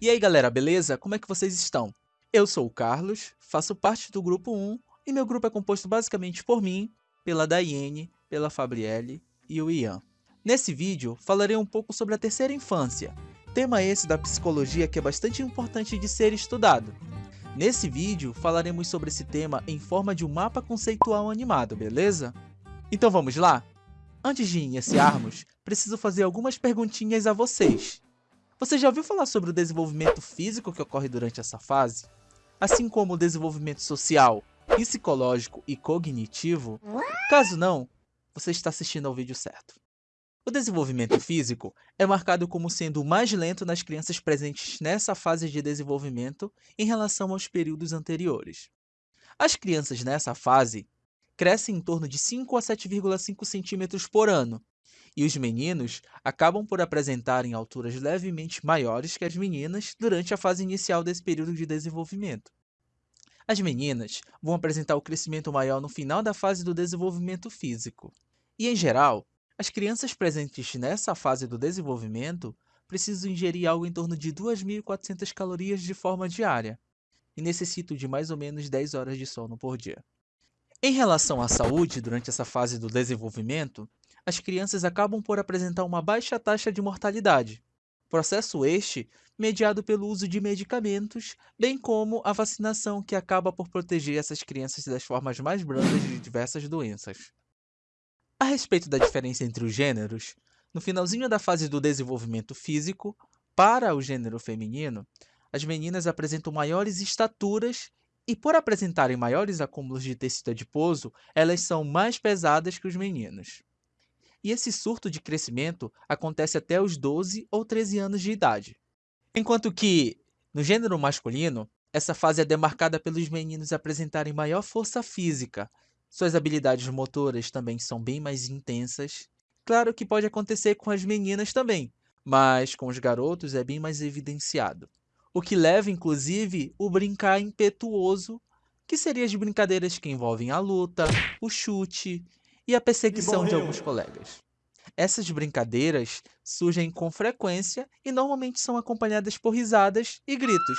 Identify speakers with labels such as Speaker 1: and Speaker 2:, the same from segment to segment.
Speaker 1: E aí galera, beleza? Como é que vocês estão? Eu sou o Carlos, faço parte do grupo 1 e meu grupo é composto basicamente por mim, pela Daiane, pela Fabrielle e o Ian. Nesse vídeo, falarei um pouco sobre a terceira infância, tema esse da psicologia que é bastante importante de ser estudado. Nesse vídeo, falaremos sobre esse tema em forma de um mapa conceitual animado, beleza? Então vamos lá? Antes de iniciarmos, preciso fazer algumas perguntinhas a vocês. Você já ouviu falar sobre o desenvolvimento físico que ocorre durante essa fase? Assim como o desenvolvimento social, psicológico e cognitivo? Caso não, você está assistindo ao vídeo certo. O desenvolvimento físico é marcado como sendo o mais lento nas crianças presentes nessa fase de desenvolvimento em relação aos períodos anteriores. As crianças nessa fase crescem em torno de 5 a 7,5 centímetros por ano, e os meninos acabam por apresentarem alturas levemente maiores que as meninas durante a fase inicial desse período de desenvolvimento. As meninas vão apresentar o crescimento maior no final da fase do desenvolvimento físico. E, em geral, as crianças presentes nessa fase do desenvolvimento precisam ingerir algo em torno de 2.400 calorias de forma diária e necessitam de mais ou menos 10 horas de sono por dia. Em relação à saúde durante essa fase do desenvolvimento, as crianças acabam por apresentar uma baixa taxa de mortalidade. Processo este mediado pelo uso de medicamentos, bem como a vacinação que acaba por proteger essas crianças das formas mais brandas de diversas doenças. A respeito da diferença entre os gêneros, no finalzinho da fase do desenvolvimento físico, para o gênero feminino, as meninas apresentam maiores estaturas e, por apresentarem maiores acúmulos de tecido adiposo, elas são mais pesadas que os meninos e esse surto de crescimento acontece até os 12 ou 13 anos de idade. Enquanto que, no gênero masculino, essa fase é demarcada pelos meninos apresentarem maior força física, suas habilidades motoras também são bem mais intensas. Claro que pode acontecer com as meninas também, mas com os garotos é bem mais evidenciado. O que leva, inclusive, o brincar impetuoso, que seriam as brincadeiras que envolvem a luta, o chute e a perseguição de alguns colegas. Essas brincadeiras surgem com frequência e normalmente são acompanhadas por risadas e gritos.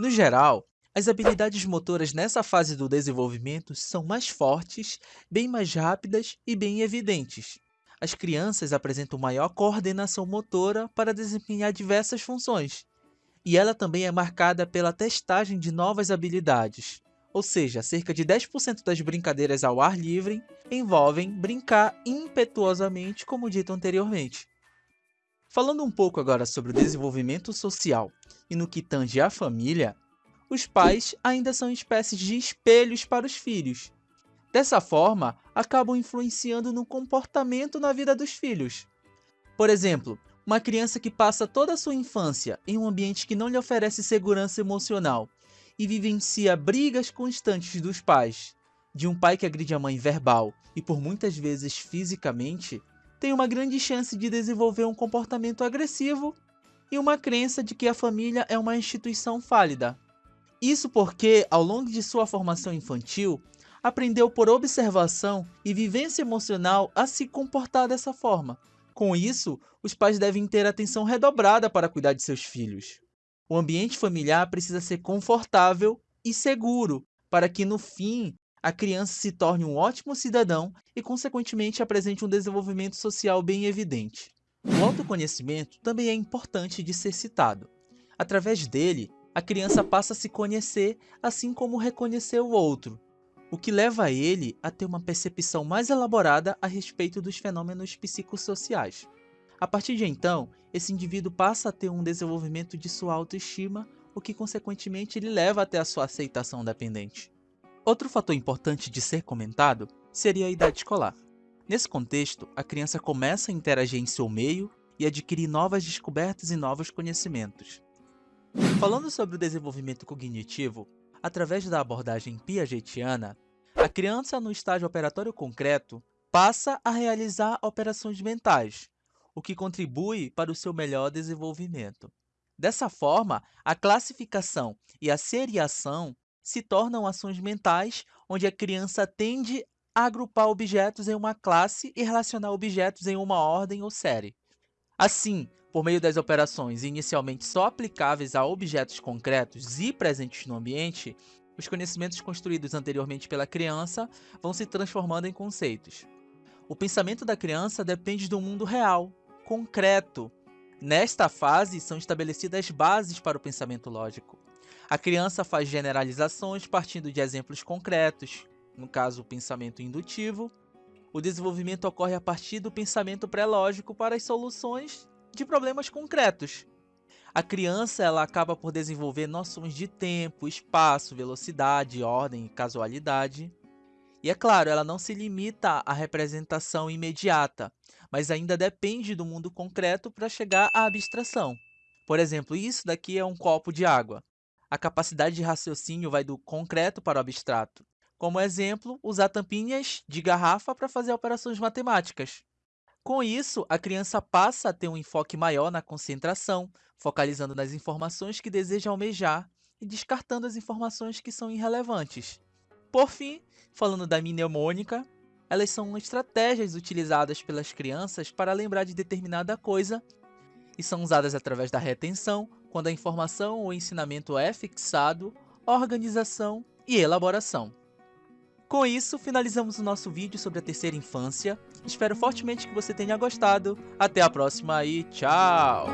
Speaker 1: No geral, as habilidades motoras nessa fase do desenvolvimento são mais fortes, bem mais rápidas e bem evidentes. As crianças apresentam maior coordenação motora para desempenhar diversas funções, e ela também é marcada pela testagem de novas habilidades ou seja, cerca de 10% das brincadeiras ao ar livre envolvem brincar impetuosamente, como dito anteriormente. Falando um pouco agora sobre o desenvolvimento social e no que tange à família, os pais ainda são espécies de espelhos para os filhos. Dessa forma, acabam influenciando no comportamento na vida dos filhos. Por exemplo, uma criança que passa toda a sua infância em um ambiente que não lhe oferece segurança emocional e vivencia brigas constantes dos pais, de um pai que agride a mãe verbal e por muitas vezes fisicamente, tem uma grande chance de desenvolver um comportamento agressivo e uma crença de que a família é uma instituição fálida. Isso porque, ao longo de sua formação infantil, aprendeu por observação e vivência emocional a se comportar dessa forma. Com isso, os pais devem ter atenção redobrada para cuidar de seus filhos. O ambiente familiar precisa ser confortável e seguro para que, no fim, a criança se torne um ótimo cidadão e, consequentemente, apresente um desenvolvimento social bem evidente. O autoconhecimento também é importante de ser citado. Através dele, a criança passa a se conhecer, assim como reconhecer o outro, o que leva a ele a ter uma percepção mais elaborada a respeito dos fenômenos psicossociais. A partir de então, esse indivíduo passa a ter um desenvolvimento de sua autoestima, o que consequentemente lhe leva até a sua aceitação dependente. Outro fator importante de ser comentado seria a idade escolar. Nesse contexto, a criança começa a interagir em seu meio e adquirir novas descobertas e novos conhecimentos. Falando sobre o desenvolvimento cognitivo, através da abordagem piagetiana, a criança no estágio operatório concreto passa a realizar operações mentais, o que contribui para o seu melhor desenvolvimento. Dessa forma, a classificação e a seriação se tornam ações mentais onde a criança tende a agrupar objetos em uma classe e relacionar objetos em uma ordem ou série. Assim, Por meio das operações inicialmente só aplicáveis a objetos concretos e presentes no ambiente, os conhecimentos construídos anteriormente pela criança vão se transformando em conceitos. O pensamento da criança depende do mundo real, concreto. Nesta fase, são estabelecidas bases para o pensamento lógico. A criança faz generalizações partindo de exemplos concretos, no caso, o pensamento indutivo. O desenvolvimento ocorre a partir do pensamento pré-lógico para as soluções de problemas concretos. A criança ela acaba por desenvolver noções de tempo, espaço, velocidade, ordem e casualidade. E é claro, ela não se limita à representação imediata, mas ainda depende do mundo concreto para chegar à abstração. Por exemplo, isso daqui é um copo de água. A capacidade de raciocínio vai do concreto para o abstrato. Como exemplo, usar tampinhas de garrafa para fazer operações matemáticas. Com isso, a criança passa a ter um enfoque maior na concentração, focalizando nas informações que deseja almejar e descartando as informações que são irrelevantes. Por fim, falando da mnemônica, elas são estratégias utilizadas pelas crianças para lembrar de determinada coisa e são usadas através da retenção, quando a informação ou ensinamento é fixado, organização e elaboração. Com isso, finalizamos o nosso vídeo sobre a terceira infância. Espero fortemente que você tenha gostado. Até a próxima e tchau!